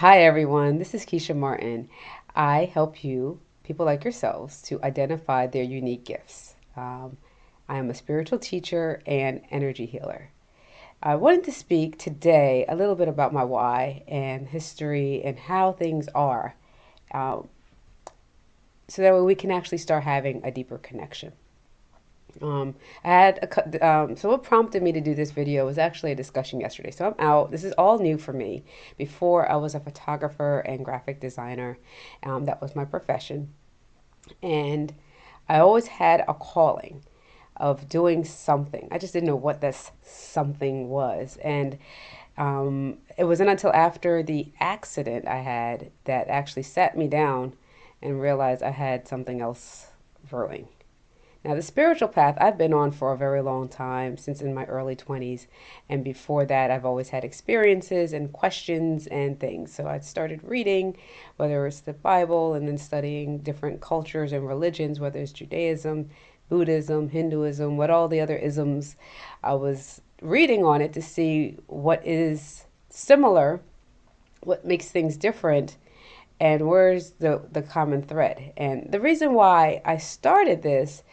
Hi, everyone. This is Keisha Martin. I help you, people like yourselves, to identify their unique gifts. Um, I am a spiritual teacher and energy healer. I wanted to speak today a little bit about my why and history and how things are um, so that way we can actually start having a deeper connection. Um, I had a, um, so what prompted me to do this video was actually a discussion yesterday. So I'm out. This is all new for me. Before I was a photographer and graphic designer. Um, that was my profession, and I always had a calling of doing something. I just didn't know what this something was, and um, it wasn't until after the accident I had that actually sat me down and realized I had something else brewing. Now, the spiritual path I've been on for a very long time, since in my early 20s. And before that, I've always had experiences and questions and things. So I started reading, whether it's the Bible, and then studying different cultures and religions, whether it's Judaism, Buddhism, Hinduism, what all the other isms. I was reading on it to see what is similar, what makes things different, and where's the, the common thread. And the reason why I started this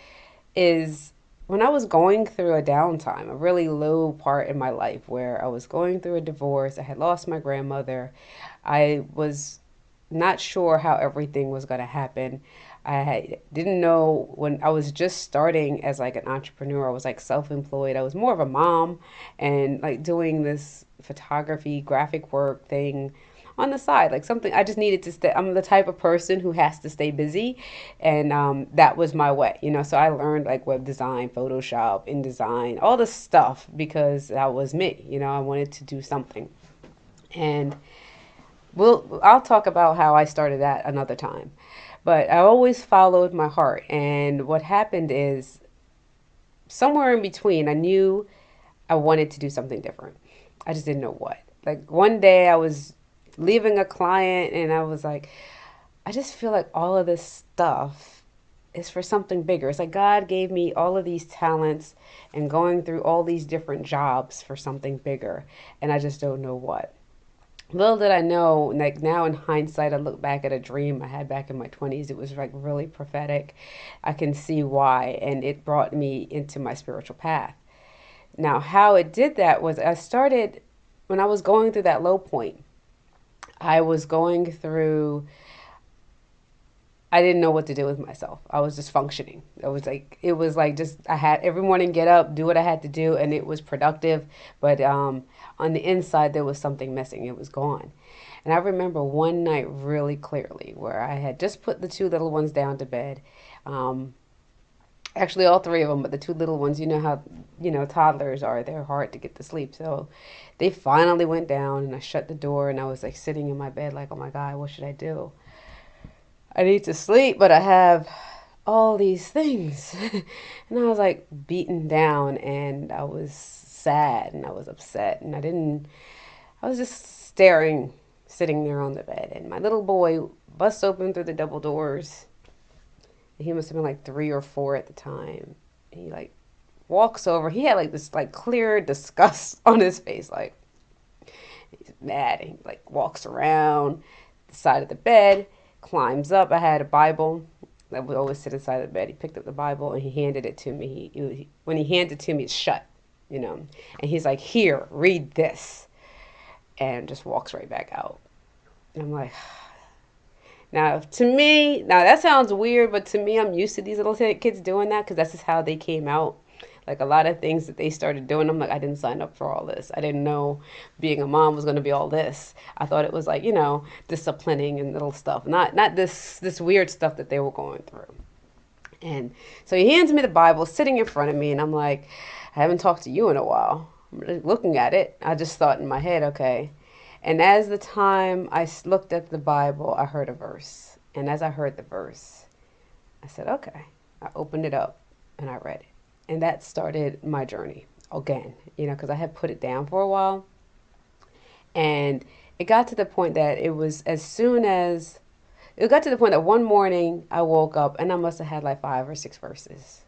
is when I was going through a downtime, a really low part in my life where I was going through a divorce, I had lost my grandmother, I was not sure how everything was going to happen. I didn't know when I was just starting as like an entrepreneur. I was like self-employed. I was more of a mom and like doing this photography, graphic work thing on the side, like something I just needed to stay. I'm the type of person who has to stay busy, and um, that was my way, you know. So I learned like web design, Photoshop, InDesign, all this stuff because that was me, you know. I wanted to do something, and we'll I'll talk about how I started that another time. But I always followed my heart, and what happened is somewhere in between, I knew I wanted to do something different. I just didn't know what. Like one day I was leaving a client and I was like, I just feel like all of this stuff is for something bigger. It's like God gave me all of these talents and going through all these different jobs for something bigger. And I just don't know what. Little did I know, like now in hindsight, I look back at a dream I had back in my 20s. It was like really prophetic. I can see why. And it brought me into my spiritual path. Now, how it did that was I started when I was going through that low point I was going through I didn't know what to do with myself. I was just functioning. It was like it was like just I had every morning get up, do what I had to do, and it was productive. But um, on the inside, there was something missing. It was gone. And I remember one night really clearly where I had just put the two little ones down to bed. Um, actually all three of them but the two little ones you know how you know toddlers are they're hard to get to sleep. So they finally went down and i shut the door and i was like sitting in my bed like oh my god what should i do? I need to sleep but i have all these things. And i was like beaten down and i was sad and i was upset and i didn't i was just staring sitting there on the bed. And my little boy busts open through the double doors he must have been like three or four at the time. He like walks over. He had like this like clear disgust on his face, like he's mad. And he like walks around the side of the bed, climbs up. I had a Bible that would always sit inside the bed. He picked up the Bible and he handed it to me. He, he, when he handed it to me, it's shut, you know. And he's like, "Here, read this," and just walks right back out. And I'm like. Now, to me, now that sounds weird, but to me, I'm used to these little kids doing that because that's just how they came out. Like a lot of things that they started doing, I'm like, I didn't sign up for all this. I didn't know being a mom was going to be all this. I thought it was like, you know, disciplining and little stuff, not not this this weird stuff that they were going through. And so he hands me the Bible, sitting in front of me, and I'm like, I haven't talked to you in a while. I'm looking at it. I just thought in my head, okay, and as the time I looked at the Bible, I heard a verse. And as I heard the verse, I said, okay. I opened it up and I read it. And that started my journey again, you know, because I had put it down for a while. And it got to the point that it was as soon as it got to the point that one morning I woke up and I must have had like five or six verses.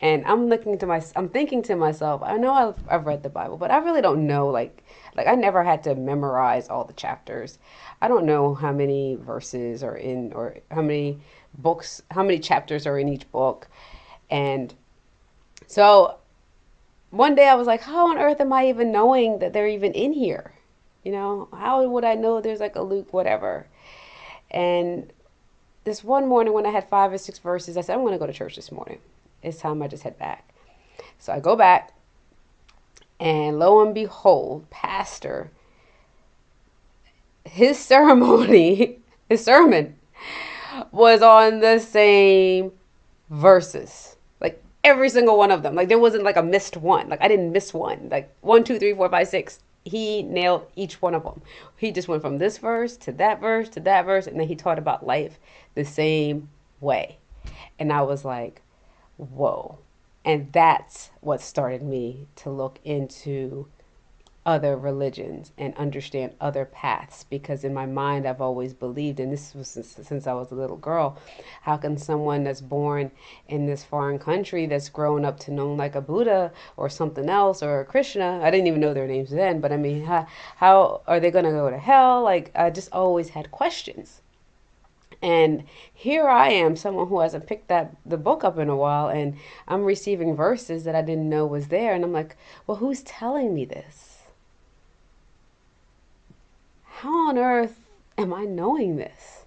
And I'm looking to my, I'm thinking to myself, I know I've, I've read the Bible, but I really don't know. Like, like I never had to memorize all the chapters. I don't know how many verses are in, or how many books, how many chapters are in each book. And so one day I was like, how on earth am I even knowing that they're even in here? You know, how would I know there's like a Luke, whatever? And this one morning when I had five or six verses, I said, I'm going to go to church this morning. It's time I just head back. So I go back, and lo and behold, Pastor, his ceremony, his sermon was on the same verses. Like every single one of them. Like there wasn't like a missed one. Like I didn't miss one. Like one, two, three, four, five, six. He nailed each one of them. He just went from this verse to that verse to that verse, and then he taught about life the same way. And I was like, whoa. And that's what started me to look into other religions and understand other paths because in my mind I've always believed and this was since, since, I was a little girl how can someone that's born in this foreign country that's grown up to know like a Buddha or something else or a Krishna I didn't even know their names then but I mean how, how are they going to go to hell like I just always had questions and here I am, someone who hasn't picked that the book up in a while, and I'm receiving verses that I didn't know was there, and I'm like, well, who's telling me this? How on earth am I knowing this?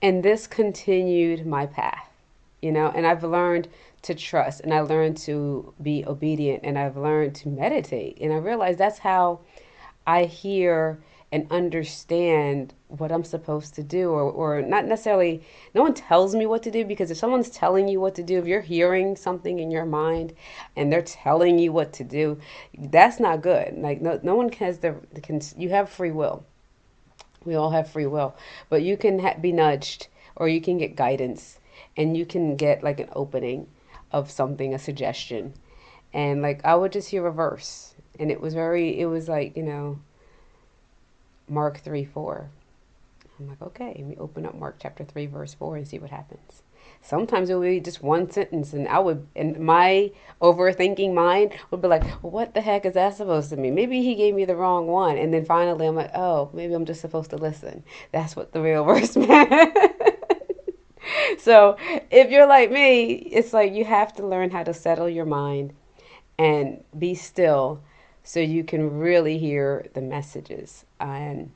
And this continued my path, you know, and I've learned to trust, and I learned to be obedient, and I've learned to meditate, and I realized that's how I hear and understand what I'm supposed to do or, or not necessarily no one tells me what to do because if someone's telling you what to do if you're hearing something in your mind and they're telling you what to do that's not good. Like no, no one has the can you have free will. We all have free will. But you can ha- be nudged or you can get guidance and you can get like an opening of something a suggestion. And like I would just hear a verse and it was very it was like you know Mark 3 4. I'm like, okay, let me open up Mark chapter 3, verse 4 and see what happens. Sometimes it would be just one sentence, and I would, and my overthinking mind would be like, well, what the heck is that supposed to mean? Maybe he gave me the wrong one. And then finally, I'm like, oh, maybe I'm just supposed to listen. That's what the real verse meant. so if you're like me, it's like you have to learn how to settle your mind and be still so you can really hear the messages. And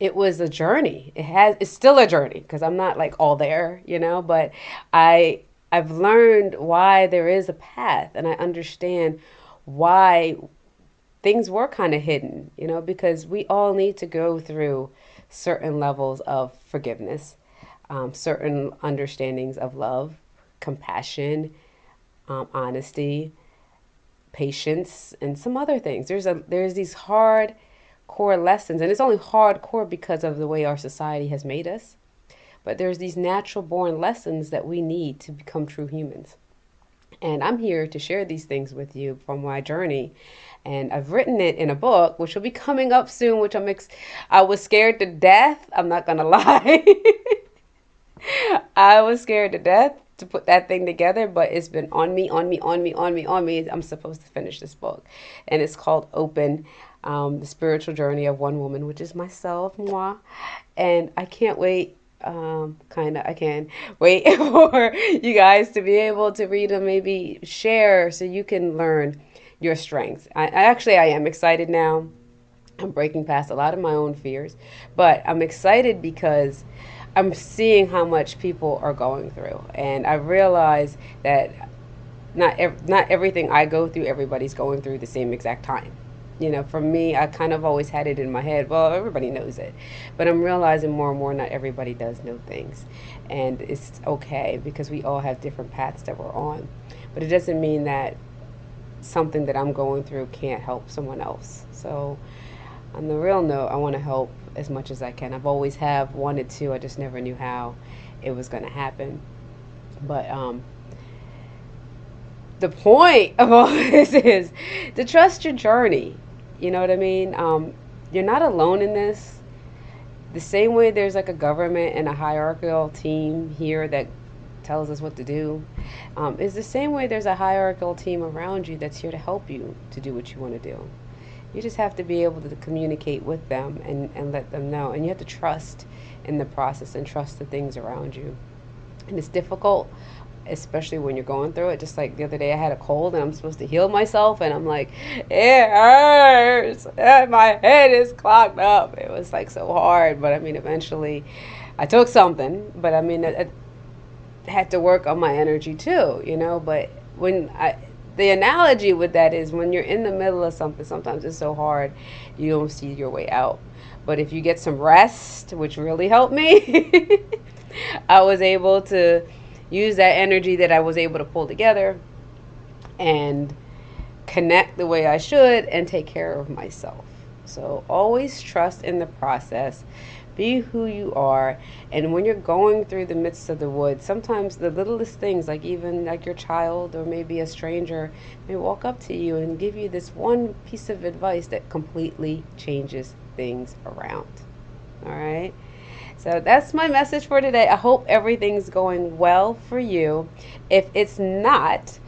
it was a journey. It has it's still a journey because I'm not like all there, you know, but I I've learned why there is a path and I understand why things were kind of hidden, you know, because we all need to go through certain levels of forgiveness, um, certain understandings of love, compassion, um, honesty, patience, and some other things. There's a there's these hard core lessons, and it's only hardcore because of the way our society has made us. But there's these natural born lessons that we need to become true humans. And I'm here to share these things with you from my journey. And I've written it in a book, which will be coming up soon, which I'm ex- I was scared to death. I'm not to lie. I was scared to death to put that thing together, but it's been on me, on me, on me, on me, on me. I'm supposed to finish this book. And it's called Open um, The Spiritual Journey of One Woman, which is myself, moi. And I can't wait. Um, kind of, I can wait for you guys to be able to read and maybe share so you can learn your strengths. I, I actually, I am excited now. I'm breaking past a lot of my own fears, but I'm excited because I'm seeing how much people are going through, and I realize that not ev- not everything I go through, everybody's going through the same exact time. You know, for me, I kind of always had it in my head. Well, everybody knows it, but I'm realizing more and more not everybody does know things, and it's okay because we all have different paths that we're on. But it doesn't mean that something that I'm going through can't help someone else. So, on the real note, I want to help as much as I can. I've always have wanted to. I just never knew how it was going to happen. But um, the point of all this is to trust your journey. You know what I mean? Um, you're not alone in this. The same way there's like a government and a hierarchical team here that tells us what to do. Um, it's the same way there's a hierarchical team around you that's here to help you to do what you want to do. You just have to be able to communicate with them and, and let them know. And you have to trust in the process and trust the things around you. And it's difficult, especially when you're going through it. Just like the other day, I had a cold and I'm supposed to heal myself, and I'm like, it hurts. My head is clogged up. It was like so hard. But I mean, eventually, I took something. But I mean, it, it had to work on my energy too, you know. But when I, the analogy with that is when you're in the middle of something, sometimes it's so hard you don't see your way out. But if you get some rest, which really helped me, I was able to use that energy that I was able to pull together and connect the way I should and take care of myself. So always trust in the process be who you are. And when you're going through the midst of the woods, sometimes the littlest things, like even like your child or maybe a stranger, may walk up to you and give you this one piece of advice that completely changes things around. All right. So that's my message for today. I hope everything's going well for you. If it's not,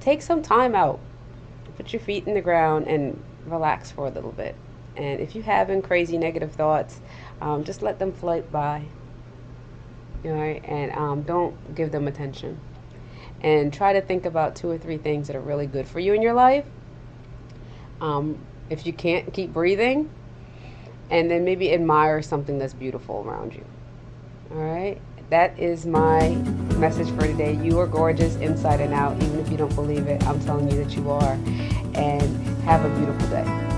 take some time out, put your feet in the ground, and relax for a little bit. And if you're having crazy negative thoughts, um, just let them float by. All right, and um, don't give them attention. And try to think about two or three things that are really good for you in your life. Um, if you can't keep breathing, and then maybe admire something that's beautiful around you. All right, that is my message for today. You are gorgeous inside and out, even if you don't believe it. I'm telling you that you are. And have a beautiful day.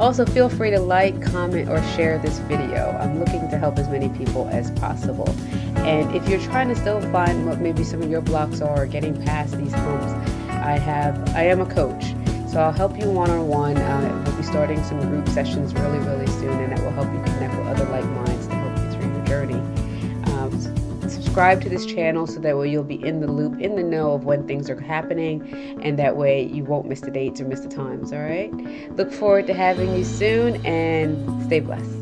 Also, feel free to like, comment, or share this video. I'm looking to help as many people as possible. And if you're trying to still find what maybe some of your blocks are, getting past these humps, I have, I am a coach. So I'll help you one-on-one. Uh, we'll be starting some group sessions really, really soon, and that will help you connect with other like minds to help you through your journey. Um, subscribe to this channel so that way you'll be in the loop, in the know of when things are happening, and that way you won't miss the dates or miss the times, all right? Look forward to having you soon and stay blessed.